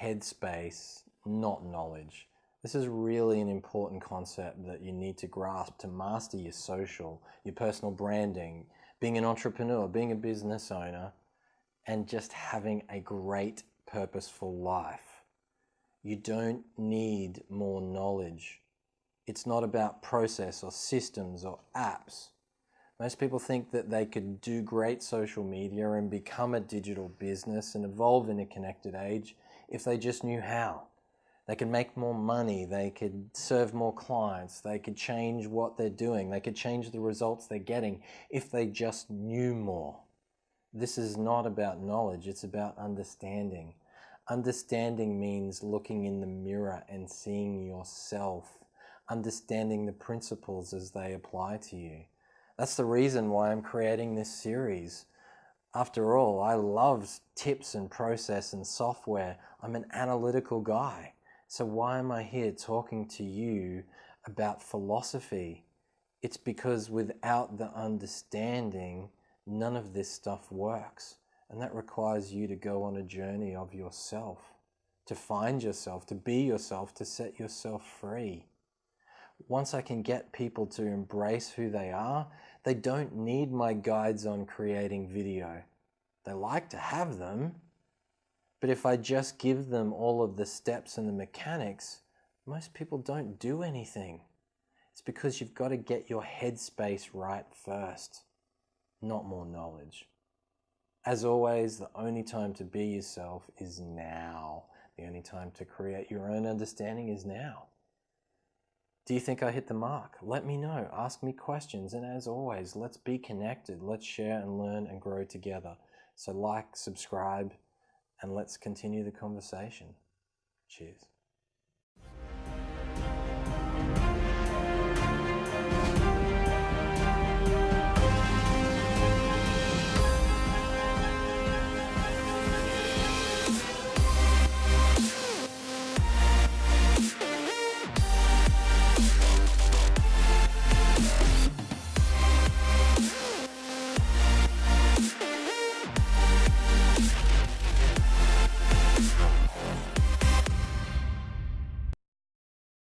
headspace, not knowledge. This is really an important concept that you need to grasp to master your social, your personal branding, being an entrepreneur, being a business owner, and just having a great purposeful life. You don't need more knowledge. It's not about process or systems or apps. Most people think that they could do great social media and become a digital business and evolve in a connected age if they just knew how. They could make more money, they could serve more clients, they could change what they're doing, they could change the results they're getting if they just knew more. This is not about knowledge, it's about understanding. Understanding means looking in the mirror and seeing yourself, understanding the principles as they apply to you. That's the reason why I'm creating this series. After all, I love tips and process and software. I'm an analytical guy. So why am I here talking to you about philosophy? It's because without the understanding, none of this stuff works. And that requires you to go on a journey of yourself, to find yourself, to be yourself, to set yourself free. Once I can get people to embrace who they are, they don't need my guides on creating video. They like to have them, but if I just give them all of the steps and the mechanics, most people don't do anything. It's because you've got to get your headspace right first, not more knowledge. As always, the only time to be yourself is now. The only time to create your own understanding is now. Do you think I hit the mark? Let me know. Ask me questions. And as always, let's be connected. Let's share and learn and grow together. So like, subscribe, and let's continue the conversation. Cheers.